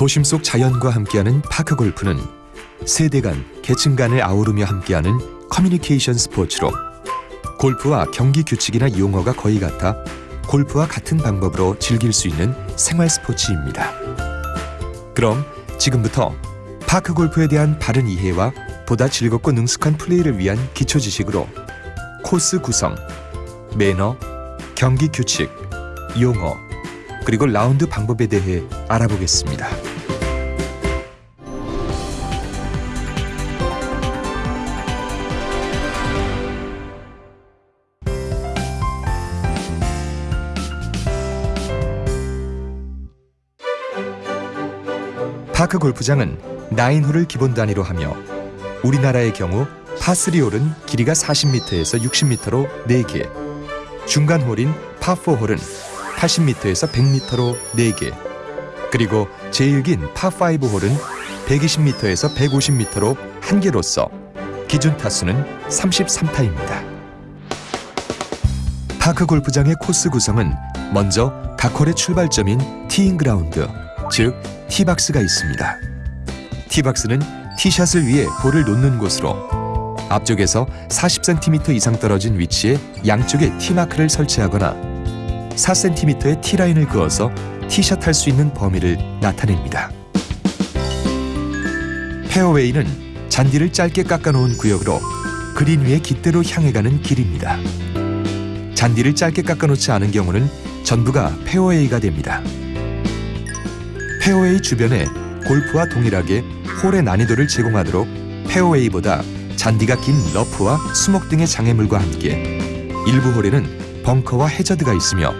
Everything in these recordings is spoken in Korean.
도심 속 자연과 함께하는 파크 골프는 세대 간, 계층 간을 아우르며 함께하는 커뮤니케이션 스포츠로 골프와 경기 규칙이나 용어가 거의 같아 골프와 같은 방법으로 즐길 수 있는 생활 스포츠입니다. 그럼 지금부터 파크 골프에 대한 바른 이해와 보다 즐겁고 능숙한 플레이를 위한 기초 지식으로 코스 구성, 매너, 경기 규칙, 용어, 그리고 라운드 방법에 대해 알아보겠습니다. 파크 골프장은 9홀을 기본 단위로 하며 우리나라의 경우 파3홀은 길이가 40m에서 60m로 4개, 중간 홀인 파4홀은 80m에서 100m로 4개, 그리고 제일 긴 파5 홀은 120m에서 150m로 1개로서 기준 타수는 33타입니다. 파크 골프장의 코스 구성은 먼저 각 홀의 출발점인 티잉 그라운드, 즉 티박스가 있습니다. 티박스는 티샷을 위해 볼을 놓는 곳으로 앞쪽에서 40cm 이상 떨어진 위치에 양쪽에 티마크를 설치하거나 4cm의 티라인을 그어서 티샷 할 수 있는 범위를 나타냅니다. 페어웨이는 잔디를 짧게 깎아놓은 구역으로 그린 위에 깃대로 향해 가는 길입니다. 잔디를 짧게 깎아놓지 않은 경우는 전부가 페어웨이가 됩니다. 페어웨이 주변에 골프와 동일하게 홀의 난이도를 제공하도록 페어웨이보다 잔디가 긴 러프와 수목 등의 장애물과 함께 일부 홀에는 벙커와 해저드가 있으며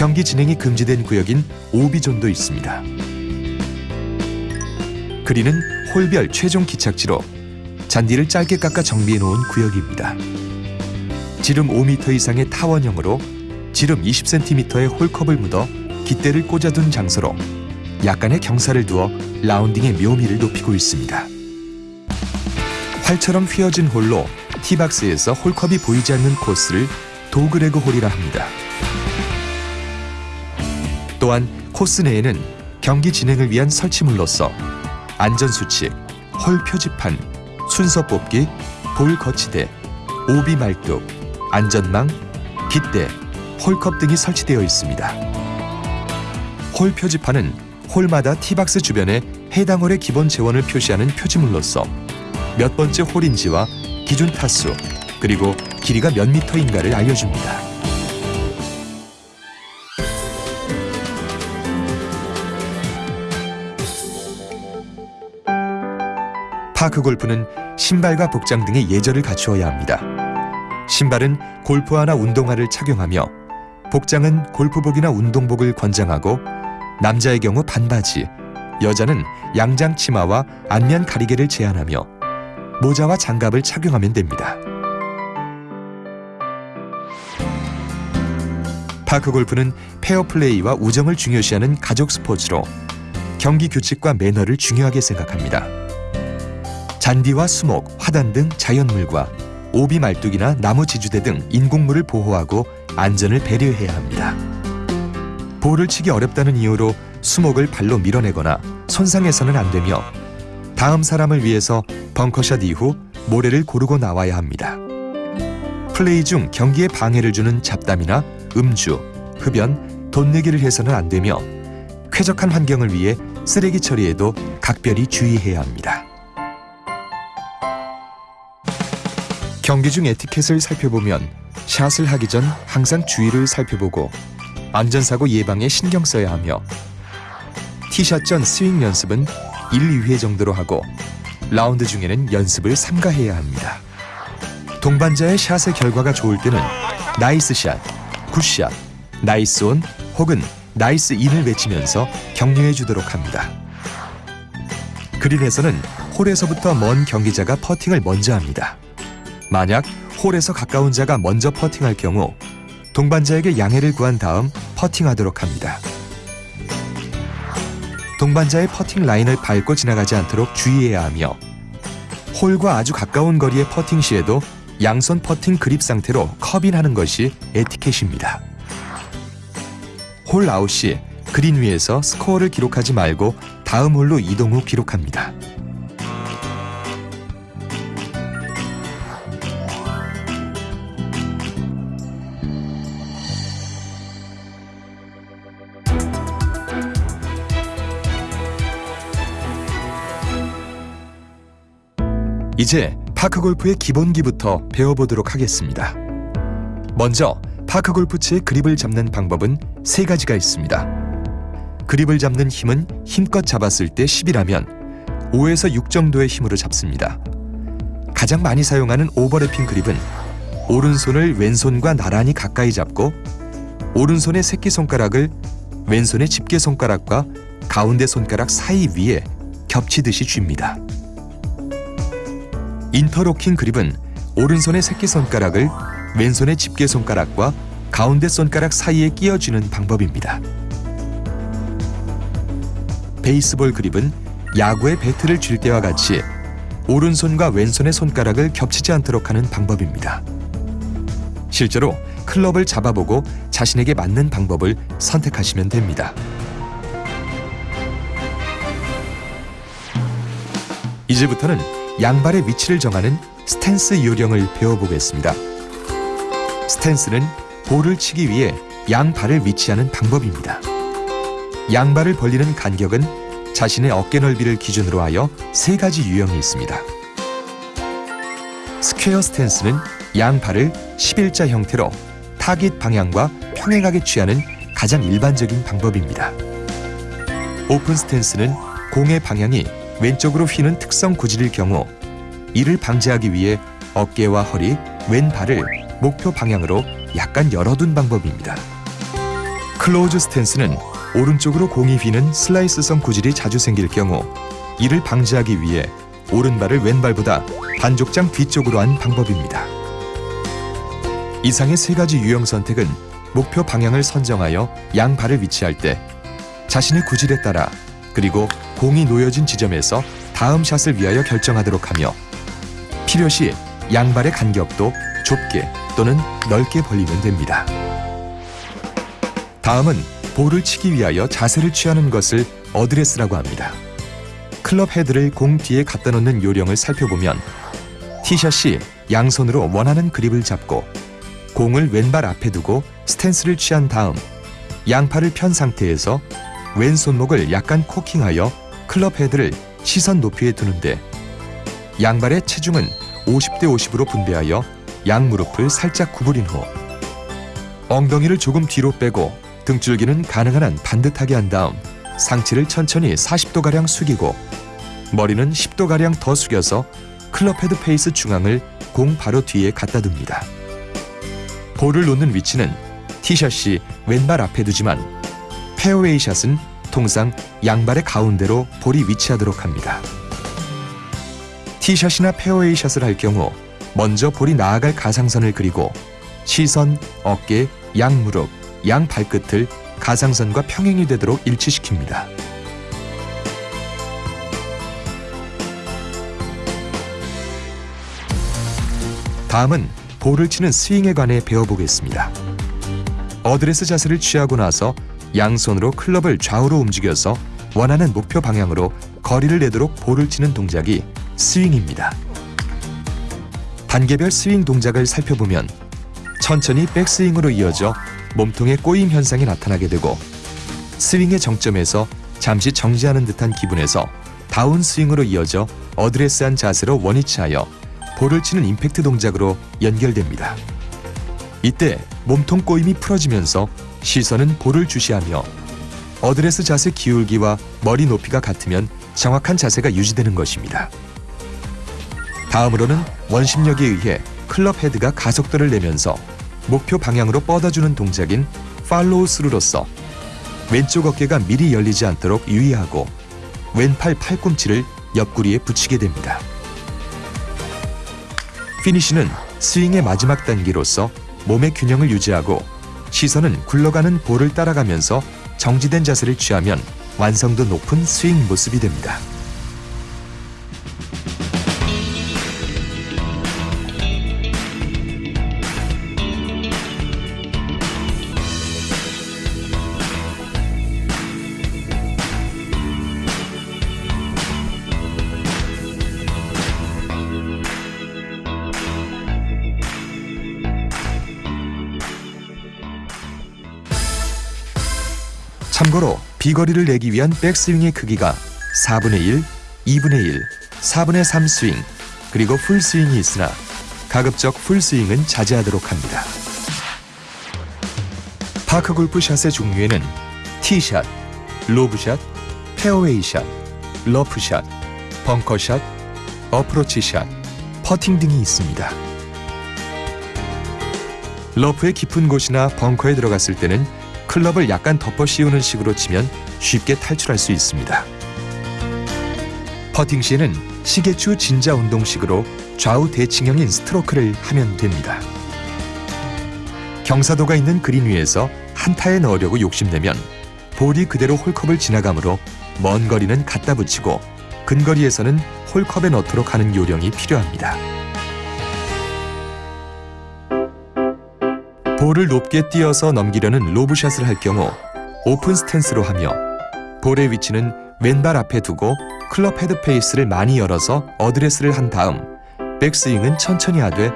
경기 진행이 금지된 구역인 오비존도 있습니다. 그리는 홀별 최종 기착지로 잔디를 짧게 깎아 정비해 놓은 구역입니다. 지름 5m 이상의 타원형으로 지름 20cm의 홀컵을 묻어 깃대를 꽂아둔 장소로 약간의 경사를 두어 라운딩의 묘미를 높이고 있습니다. 활처럼 휘어진 홀로 티박스에서 홀컵이 보이지 않는 코스를 도그레그 홀이라 합니다. 또한 코스 내에는 경기 진행을 위한 설치물로서 안전수칙, 홀 표지판, 순서 뽑기, 볼 거치대, 오비 말뚝, 안전망, 깃대, 홀컵 등이 설치되어 있습니다. 홀 표지판은 홀마다 티박스 주변에 해당 홀의 기본 재원을 표시하는 표지물로서 몇 번째 홀인지와 기준 타수 그리고 길이가 몇 미터인가를 알려줍니다. 파크 골프는 신발과 복장 등의 예절을 갖추어야 합니다. 신발은 골프화나 운동화를 착용하며 복장은 골프복이나 운동복을 권장하고 남자의 경우 반바지, 여자는 양장 치마와 안면 가리개를 제한하며 모자와 장갑을 착용하면 됩니다. 파크 골프는 페어플레이와 우정을 중요시하는 가족 스포츠로 경기 규칙과 매너를 중요하게 생각합니다. 잔디와 수목, 화단 등 자연물과 오비 말뚝이나 나무 지주대 등 인공물을 보호하고 안전을 배려해야 합니다. 볼을 치기 어렵다는 이유로 수목을 발로 밀어내거나 손상해서는 안 되며 다음 사람을 위해서 벙커샷 이후 모래를 고르고 나와야 합니다. 플레이 중 경기에 방해를 주는 잡담이나 음주, 흡연, 돈 내기를 해서는 안 되며 쾌적한 환경을 위해 쓰레기 처리에도 각별히 주의해야 합니다. 경기 중 에티켓을 살펴보면 샷을 하기 전 항상 주의를 살펴보고 안전사고 예방에 신경 써야 하며 티샷 전 스윙 연습은 1, 2회 정도로 하고 라운드 중에는 연습을 삼가해야 합니다. 동반자의 샷의 결과가 좋을 때는 nice shot, good shot, nice on 혹은 nice in을 외치면서 격려해 주도록 합니다. 그린에서는 홀에서부터 먼 경기자가 퍼팅을 먼저 합니다. 만약 홀에서 가까운 자가 먼저 퍼팅할 경우 동반자에게 양해를 구한 다음 퍼팅하도록 합니다. 동반자의 퍼팅 라인을 밟고 지나가지 않도록 주의해야 하며 홀과 아주 가까운 거리의 퍼팅 시에도 양손 퍼팅 그립 상태로 컵인하는 것이 에티켓입니다. 홀 아웃 시 그린 위에서 스코어를 기록하지 말고 다음 홀로 이동 후 기록합니다. 이제 파크 골프의 기본기부터 배워보도록 하겠습니다. 먼저 파크 골프채의 그립을 잡는 방법은 세 가지가 있습니다. 그립을 잡는 힘은 힘껏 잡았을 때 10이라면 5에서 6 정도의 힘으로 잡습니다. 가장 많이 사용하는 오버래핑 그립은 오른손을 왼손과 나란히 가까이 잡고 오른손의 새끼손가락을 왼손의 집게손가락과 가운데 손가락 사이 위에 겹치듯이 쥡니다. 인터로킹 그립은 오른손의 새끼손가락을 왼손의 집게손가락과 가운데 손가락 사이에 끼워주는 방법입니다. 베이스볼 그립은 야구의 배트를 쥘 때와 같이 오른손과 왼손의 손가락을 겹치지 않도록 하는 방법입니다. 실제로 클럽을 잡아보고 자신에게 맞는 방법을 선택하시면 됩니다. 이제부터는 양발의 위치를 정하는 스탠스 요령을 배워보겠습니다. 스탠스는 볼을 치기 위해 양발을 위치하는 방법입니다. 양발을 벌리는 간격은 자신의 어깨 넓이를 기준으로 하여 세 가지 유형이 있습니다. 스퀘어 스탠스는 양발을 11자 형태로 타깃 방향과 평행하게 취하는 가장 일반적인 방법입니다. 오픈 스탠스는 공의 방향이 왼쪽으로 휘는 훅성 구질일 경우 이를 방지하기 위해 어깨와 허리, 왼발을 목표 방향으로 약간 열어둔 방법입니다. 클로즈 스탠스는 오른쪽으로 공이 휘는 슬라이스성 구질이 자주 생길 경우 이를 방지하기 위해 오른발을 왼발보다 반족장 뒤쪽으로 한 방법입니다. 이상의 세 가지 유형 선택은 목표 방향을 선정하여 양발을 위치할 때 자신의 구질에 따라 그리고 공이 놓여진 지점에서 다음 샷을 위하여 결정하도록 하며 필요시 양발의 간격도 좁게 또는 넓게 벌리면 됩니다. 다음은 볼을 치기 위하여 자세를 취하는 것을 어드레스라고 합니다. 클럽 헤드를 공 뒤에 갖다 놓는 요령을 살펴보면 티샷 시 양손으로 원하는 그립을 잡고 공을 왼발 앞에 두고 스탠스를 취한 다음 양팔을 편 상태에서 왼손목을 약간 코킹하여 클럽 헤드를 시선 높이에 두는데 양발의 체중은 50대 50으로 분배하여 양 무릎을 살짝 구부린 후 엉덩이를 조금 뒤로 빼고 등줄기는 가능한 한 반듯하게 한 다음 상체를 천천히 40도가량 숙이고 머리는 10도가량 더 숙여서 클럽 헤드 페이스 중앙을 공 바로 뒤에 갖다 둡니다. 볼을 놓는 위치는 티샷 시 왼발 앞에 두지만 페어웨이 샷은 통상 양발의 가운데로 볼이 위치하도록 합니다. 티샷이나 페어웨이 샷을 할 경우 먼저 볼이 나아갈 가상선을 그리고 시선, 어깨, 양 무릎, 양 발끝을 가상선과 평행이 되도록 일치시킵니다. 다음은 볼을 치는 스윙에 관해 배워보겠습니다. 어드레스 자세를 취하고 나서 양손으로 클럽을 좌우로 움직여서 원하는 목표 방향으로 거리를 내도록 볼을 치는 동작이 스윙입니다. 단계별 스윙 동작을 살펴보면 천천히 백스윙으로 이어져 몸통의 꼬임 현상이 나타나게 되고 스윙의 정점에서 잠시 정지하는 듯한 기분에서 다운 스윙으로 이어져 어드레스한 자세로 원위치하여 볼을 치는 임팩트 동작으로 연결됩니다. 이때 몸통 꼬임이 풀어지면서 시선은 볼을 주시하며 어드레스 자세 기울기와 머리 높이가 같으면 정확한 자세가 유지되는 것입니다. 다음으로는 원심력에 의해 클럽 헤드가 가속도를 내면서 목표 방향으로 뻗어주는 동작인 팔로우 스루로서 왼쪽 어깨가 미리 열리지 않도록 유의하고 왼팔 팔꿈치를 옆구리에 붙이게 됩니다. 피니쉬는 스윙의 마지막 단계로서 몸의 균형을 유지하고 시선은 굴러가는 볼을 따라가면서 정지된 자세를 취하면 완성도 높은 스윙 모습이 됩니다. 비거리를 내기 위한 백스윙의 크기가 4분의 1, 2분의 1, 4분의 3 스윙, 그리고 풀스윙이 있으나 가급적 풀스윙은 자제하도록 합니다. 파크 골프샷의 종류에는 티샷, 로브샷, 페어웨이샷, 러프샷, 벙커샷, 어프로치샷, 퍼팅 등이 있습니다. 러프의 깊은 곳이나 벙커에 들어갔을 때는 클럽을 약간 덮어 씌우는 식으로 치면 쉽게 탈출할 수 있습니다. 퍼팅 시에는 시계추 진자 운동식으로 좌우 대칭형인 스트로크를 하면 됩니다. 경사도가 있는 그린 위에서 한타에 넣으려고 욕심내면 볼이 그대로 홀컵을 지나가므로 먼 거리는 갖다 붙이고 근거리에서는 홀컵에 넣도록 하는 요령이 필요합니다. 볼을 높게 띄어서 넘기려는 로브샷을 할 경우 오픈 스탠스로 하며 볼의 위치는 왼발 앞에 두고 클럽 헤드 페이스를 많이 열어서 어드레스를 한 다음 백스윙은 천천히 하되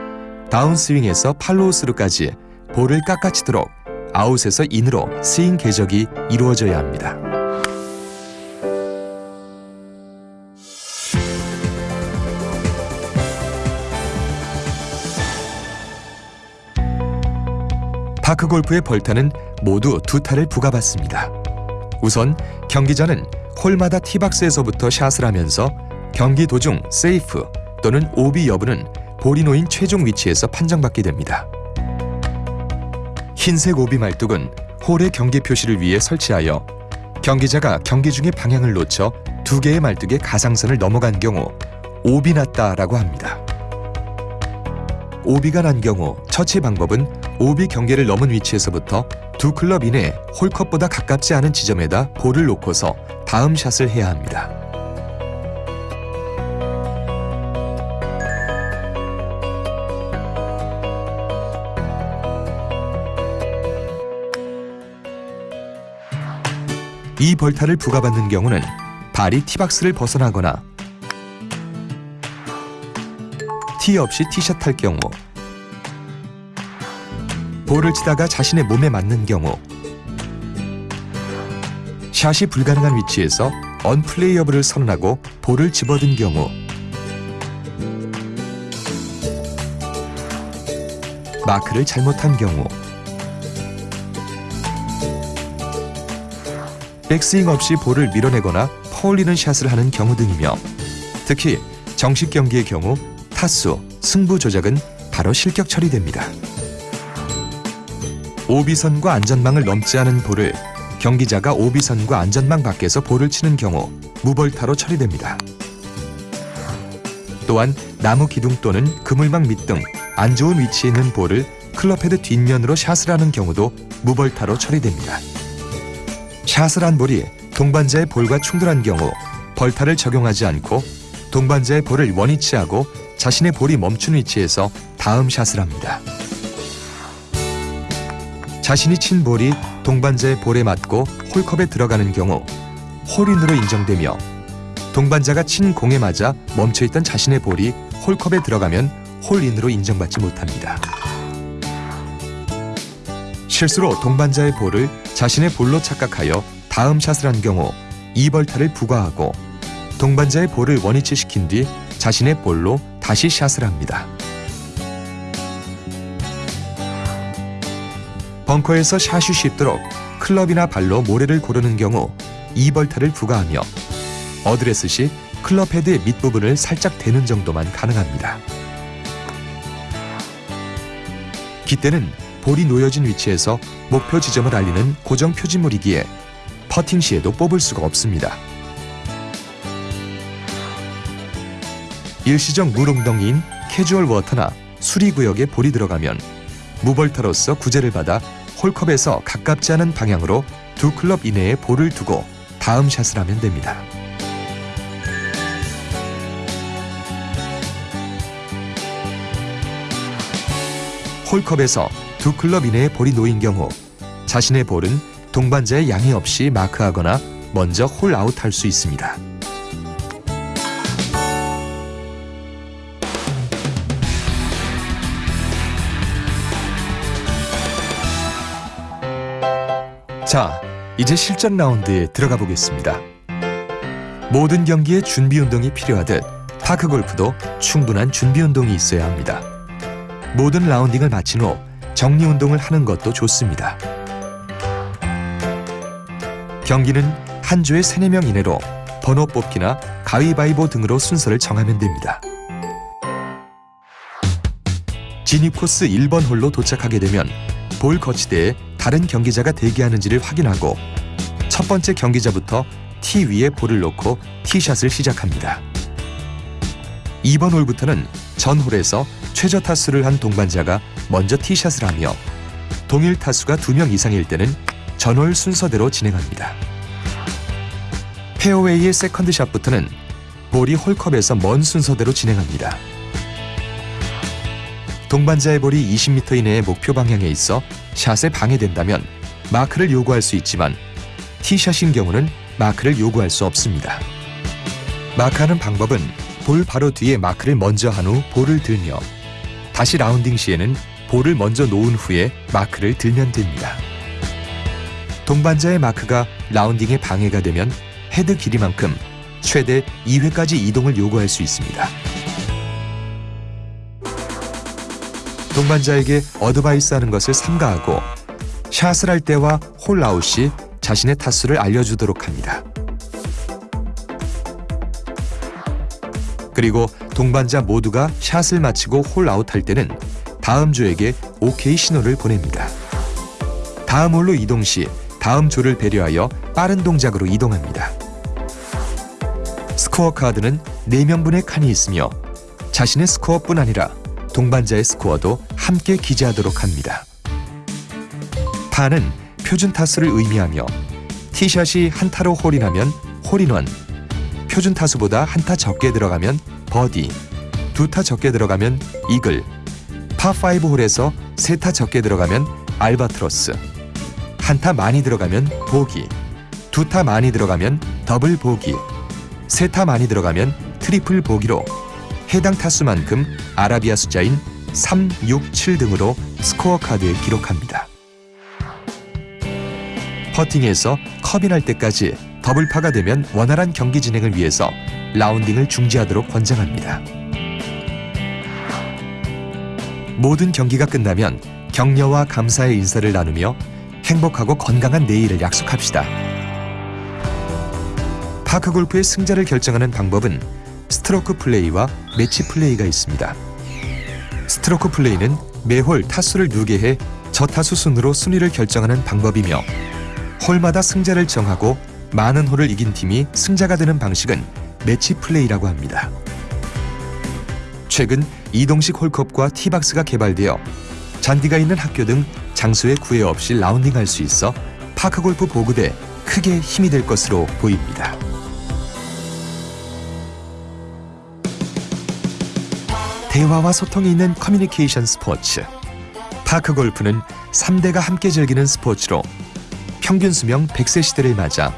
다운스윙에서 팔로우스루까지 볼을 깎아치도록 아웃에서 인으로 스윙 궤적이 이루어져야 합니다. 파크 골프의 벌타는 모두 두 타를 부과받습니다. 우선 경기자는 홀마다 티박스에서부터 샷을 하면서 경기 도중 세이프 또는 오비 여부는 놓인 최종 위치에서 판정받게 됩니다. 흰색 오비 말뚝은 홀의 경계 표시를 위해 설치하여 경기자가 경기 중에 방향을 놓쳐 두 개의 말뚝의 가상선을 넘어간 경우 오비 났다라고 합니다. 오비가 난 경우 처치 방법은 오비 경계를 넘은 위치에서부터 두 클럽 이내 홀컵보다 가깝지 않은 지점에다 볼을 놓고서 다음 샷을 해야 합니다. 이 벌타를 부과받는 경우는 발이 티박스를 벗어나거나 티 없이 티샷 할 경우 볼을 치다가 자신의 몸에 맞는 경우. 샷이 불가능한 위치에서 언플레이어블을 선언하고 볼을 집어든 경우. 마크를 잘못한 경우. 백스윙 없이 볼을 밀어내거나 퍼올리는 샷을 하는 경우 등이며 특히 정식 경기의 경우 타수, 승부 조작은 바로 실격 처리됩니다. 오비선과 안전망을 넘지 않은 볼을 경기자가 오비선과 안전망 밖에서 볼을 치는 경우 무벌타로 처리됩니다. 또한 나무 기둥 또는 그물망 밑 등 안 좋은 위치에 있는 볼을 클럽헤드 뒷면으로 샷을 하는 경우도 무벌타로 처리됩니다. 샷을 한 볼이 동반자의 볼과 충돌한 경우 벌타를 적용하지 않고 동반자의 볼을 원위치하고 자신의 볼이 멈춘 위치에서 다음 샷을 합니다. 자신이 친 볼이 동반자의 볼에 맞고 홀컵에 들어가는 경우 홀인으로 인정되며 동반자가 친 공에 맞아 멈춰있던 자신의 볼이 홀컵에 들어가면 홀인으로 인정받지 못합니다. 실수로 동반자의 볼을 자신의 볼로 착각하여 다음 샷을 한 경우 이벌타를 부과하고 동반자의 볼을 원위치시킨 뒤 자신의 볼로 다시 샷을 합니다. 벙커에서 샷이 쉽도록 클럽이나 발로 모래를 고르는 경우 이벌타를 부과하며 어드레스 시 클럽 헤드의 밑부분을 살짝 대는 정도만 가능합니다. 깃대는 볼이 놓여진 위치에서 목표 지점을 알리는 고정 표지물이기에 퍼팅 시에도 뽑을 수가 없습니다. 일시적 물웅덩이인 캐주얼 워터나 수리 구역에 볼이 들어가면 무벌타로서 구제를 받아 홀컵에서 가깝지 않은 방향으로 두 클럽 이내에 볼을 두고 다음 샷을 하면 됩니다. 홀컵에서 두 클럽 이내에 볼이 놓인 경우 자신의 볼은 동반자의 양해 없이 마크하거나 먼저 홀 아웃할 수 있습니다. 자, 이제 실전 라운드에 들어가 보겠습니다. 모든 경기에 준비 운동이 필요하듯 파크 골프도 충분한 준비 운동이 있어야 합니다. 모든 라운딩을 마친 후 정리 운동을 하는 것도 좋습니다. 경기는 한 조에 3, 4명 이내로 번호 뽑기나 가위바위보 등으로 순서를 정하면 됩니다. 진입 코스 1번 홀로 도착하게 되면 볼 거치대에 다른 경기자가 대기하는지를 확인하고 첫 번째 경기자부터 티 위에 볼을 놓고 티샷을 시작합니다. 2번 홀부터는 전 홀에서 최저 타수를 한 동반자가 먼저 티샷을 하며 동일 타수가 2명 이상일 때는 전홀 순서대로 진행합니다. 페어웨이의 세컨드샷부터는 볼이 홀컵에서 먼 순서대로 진행합니다. 동반자의 볼이 20m 이내의 목표 방향에 있어 샷에 방해된다면 마크를 요구할 수 있지만 티샷인 경우는 마크를 요구할 수 없습니다. 마크하는 방법은 볼 바로 뒤에 마크를 먼저 한 후 볼을 들며 다시 라운딩 시에는 볼을 먼저 놓은 후에 마크를 들면 됩니다. 동반자의 마크가 라운딩에 방해가 되면 헤드 길이만큼 최대 2회까지 이동을 요구할 수 있습니다. 동반자에게 어드바이스 하는 것을 삼가하고 샷을 할 때와 홀 아웃 시 자신의 타수를 알려주도록 합니다. 그리고 동반자 모두가 샷을 마치고 홀 아웃 할 때는 다음 조에게 오케이 신호를 보냅니다. 다음 홀로 이동 시 다음 조를 배려하여 빠른 동작으로 이동합니다. 스코어 카드는 4명분의 칸이 있으며 자신의 스코어뿐 아니라 동반자의 스코어도 함께 기재하도록 합니다. 파는 표준 타수를 의미하며 티샷이 한 타로 홀인하면 홀인원, 표준 타수보다 한 타 적게 들어가면 버디, 두 타 적게 들어가면 이글, 파5 홀에서 세 타 적게 들어가면 알바트로스, 한 타 많이 들어가면 보기, 두 타 많이 들어가면 더블 보기, 세 타 많이 들어가면 트리플 보기로 해당 타수만큼 아라비아 숫자인 3, 6, 7 등으로 스코어 카드에 기록합니다. 퍼팅에서 컵이 날 때까지 더블파가 되면 원활한 경기 진행을 위해서 라운딩을 중지하도록 권장합니다. 모든 경기가 끝나면 격려와 감사의 인사를 나누며 행복하고 건강한 내일을 약속합시다. 파크 골프의 승자를 결정하는 방법은 스트로크 플레이와 매치 플레이가 있습니다. 스트로크 플레이는 매홀 타수를 누계 해 저타수 순으로 순위를 결정하는 방법이며 홀마다 승자를 정하고 많은 홀을 이긴 팀이 승자가 되는 방식은 매치 플레이라고 합니다. 최근 이동식 홀컵과 티박스가 개발되어 잔디가 있는 학교 등 장소에 구애 없이 라운딩할 수 있어 파크골프 보급에 크게 힘이 될 것으로 보입니다. 대화와 소통이 있는 커뮤니케이션 스포츠. 파크 골프는 3대가 함께 즐기는 스포츠로 평균 수명 100세 시대를 맞아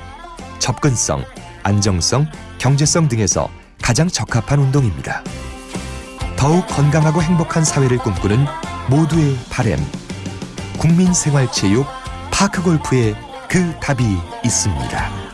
접근성, 안정성, 경제성 등에서 가장 적합한 운동입니다. 더욱 건강하고 행복한 사회를 꿈꾸는 모두의 바램. 국민생활체육 파크골프에 그 답이 있습니다.